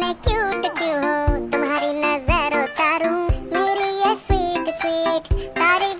मैं क्यूट हो तुम्हारी नज़र उतारू मेरी ये स्वीट स्वीट तारीफ़